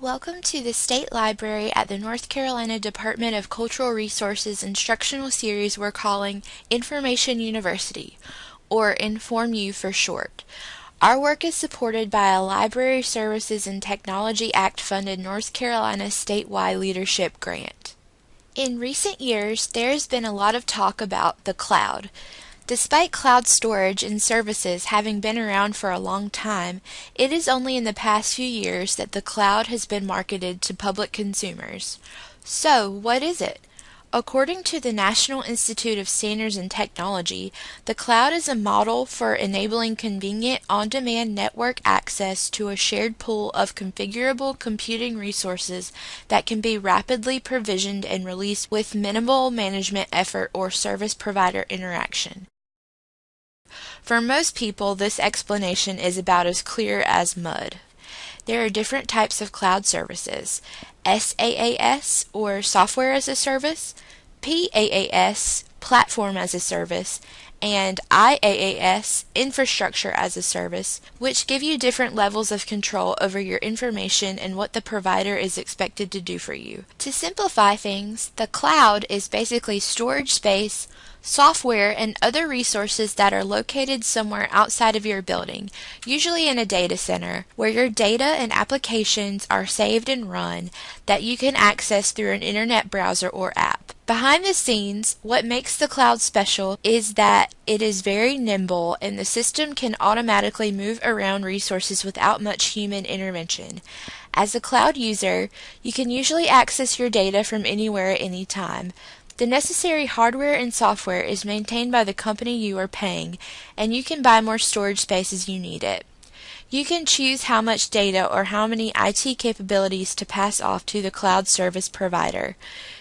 Welcome to the State Library at the North Carolina Department of Cultural Resources instructional series we're calling Information University, or InformU for short. Our work is supported by a Library Services and Technology Act funded North Carolina statewide leadership grant. In recent years, there has been a lot of talk about the cloud. Despite cloud storage and services having been around for a long time, it is only in the past few years that the cloud has been marketed to public consumers. So, what is it? According to the National Institute of Standards and Technology, the cloud is a model for enabling convenient on-demand network access to a shared pool of configurable computing resources that can be rapidly provisioned and released with minimal management effort or service provider interaction. For most people, this explanation is about as clear as mud. There are different types of cloud services SaaS, or Software as a Service, PaaS, Platform as a Service, and IaaS, Infrastructure as a Service, which give you different levels of control over your information and what the provider is expected to do for you. To simplify things, the cloud is basically storage space software, and other resources that are located somewhere outside of your building, usually in a data center, where your data and applications are saved and run that you can access through an internet browser or app. Behind the scenes, what makes the cloud special is that it is very nimble and the system can automatically move around resources without much human intervention. As a cloud user, you can usually access your data from anywhere at any time, the necessary hardware and software is maintained by the company you are paying, and you can buy more storage space as you need it. You can choose how much data or how many IT capabilities to pass off to the cloud service provider.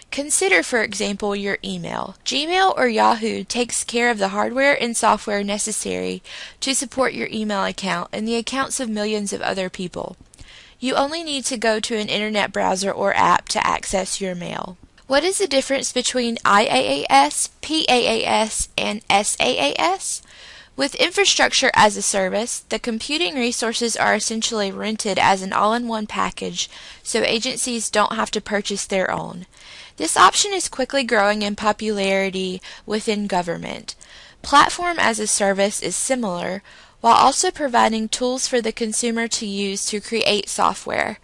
Consider, for example, your email. Gmail or Yahoo takes care of the hardware and software necessary to support your email account and the accounts of millions of other people. You only need to go to an internet browser or app to access your mail. What is the difference between IaaS, PaaS, and SaaS? With infrastructure as a service, the computing resources are essentially rented as an all-in-one package, so agencies don't have to purchase their own. This option is quickly growing in popularity within government. Platform as a service is similar, while also providing tools for the consumer to use to create software.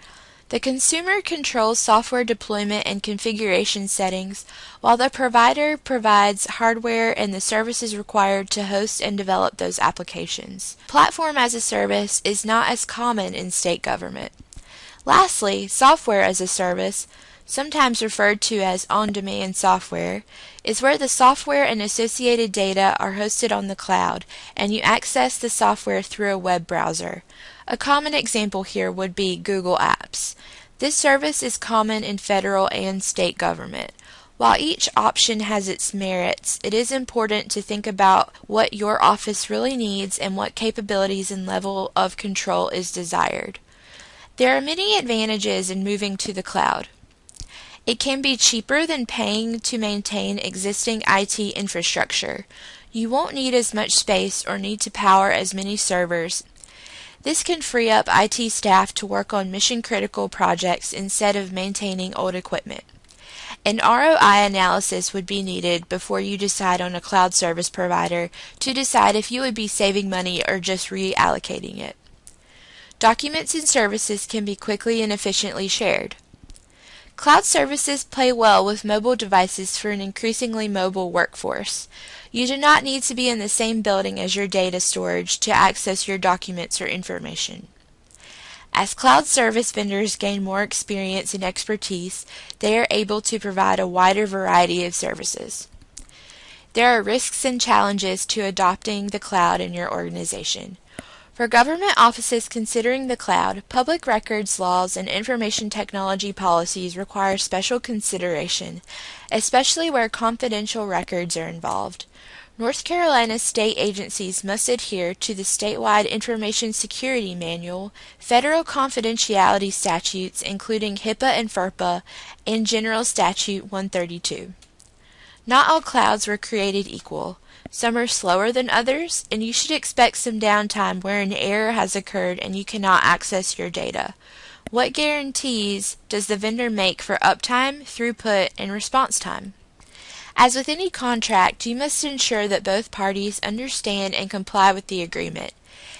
The consumer controls software deployment and configuration settings, while the provider provides hardware and the services required to host and develop those applications. Platform as a service is not as common in state government. Lastly, software as a service, sometimes referred to as on-demand software, is where the software and associated data are hosted on the cloud, and you access the software through a web browser. A common example here would be Google Apps. This service is common in federal and state government. While each option has its merits, it is important to think about what your office really needs and what capabilities and level of control is desired. There are many advantages in moving to the cloud. It can be cheaper than paying to maintain existing IT infrastructure. You won't need as much space or need to power as many servers this can free up IT staff to work on mission critical projects instead of maintaining old equipment. An ROI analysis would be needed before you decide on a cloud service provider to decide if you would be saving money or just reallocating it. Documents and services can be quickly and efficiently shared. Cloud services play well with mobile devices for an increasingly mobile workforce. You do not need to be in the same building as your data storage to access your documents or information. As cloud service vendors gain more experience and expertise, they are able to provide a wider variety of services. There are risks and challenges to adopting the cloud in your organization. For government offices considering the cloud, public records laws and information technology policies require special consideration, especially where confidential records are involved. North Carolina state agencies must adhere to the statewide Information Security Manual, federal confidentiality statutes including HIPAA and FERPA, and General Statute 132. Not all clouds were created equal. Some are slower than others, and you should expect some downtime where an error has occurred and you cannot access your data. What guarantees does the vendor make for uptime, throughput, and response time? As with any contract, you must ensure that both parties understand and comply with the agreement.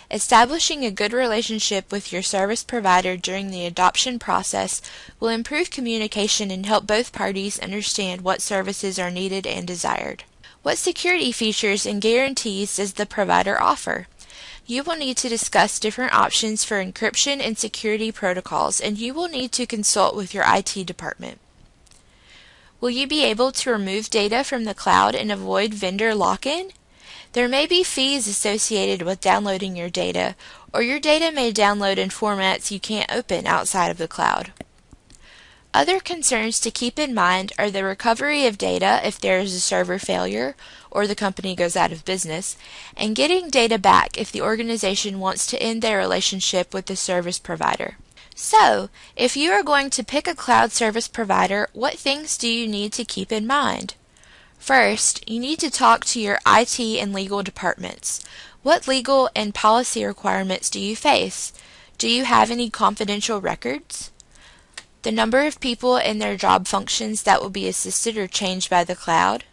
Establishing a good relationship with your service provider during the adoption process will improve communication and help both parties understand what services are needed and desired. What security features and guarantees does the provider offer? You will need to discuss different options for encryption and security protocols, and you will need to consult with your IT department. Will you be able to remove data from the cloud and avoid vendor lock-in? There may be fees associated with downloading your data, or your data may download in formats you can't open outside of the cloud. Other concerns to keep in mind are the recovery of data if there is a server failure or the company goes out of business, and getting data back if the organization wants to end their relationship with the service provider. So, if you are going to pick a cloud service provider, what things do you need to keep in mind? First, you need to talk to your IT and legal departments. What legal and policy requirements do you face? Do you have any confidential records? The number of people and their job functions that will be assisted or changed by the cloud?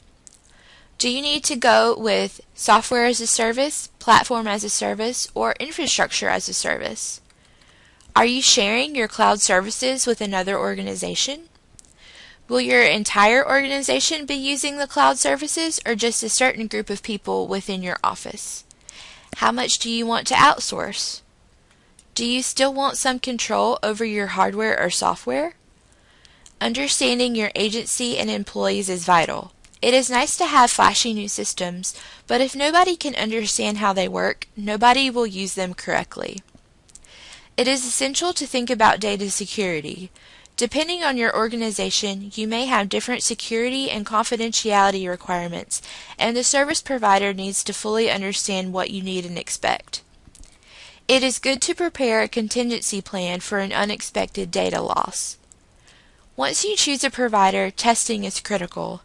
Do you need to go with software as a service, platform as a service, or infrastructure as a service? Are you sharing your cloud services with another organization? Will your entire organization be using the cloud services or just a certain group of people within your office? How much do you want to outsource? Do you still want some control over your hardware or software? Understanding your agency and employees is vital. It is nice to have flashy new systems, but if nobody can understand how they work, nobody will use them correctly. It is essential to think about data security. Depending on your organization, you may have different security and confidentiality requirements, and the service provider needs to fully understand what you need and expect. It is good to prepare a contingency plan for an unexpected data loss. Once you choose a provider, testing is critical.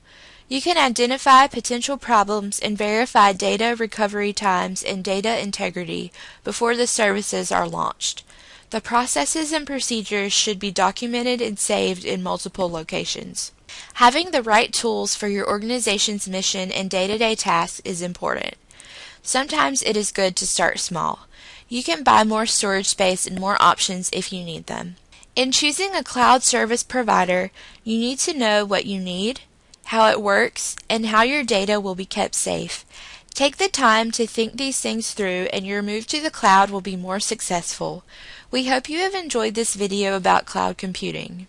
You can identify potential problems and verify data recovery times and data integrity before the services are launched. The processes and procedures should be documented and saved in multiple locations. Having the right tools for your organization's mission and day-to-day tasks is important. Sometimes it is good to start small. You can buy more storage space and more options if you need them. In choosing a cloud service provider, you need to know what you need, how it works, and how your data will be kept safe. Take the time to think these things through and your move to the cloud will be more successful. We hope you have enjoyed this video about cloud computing.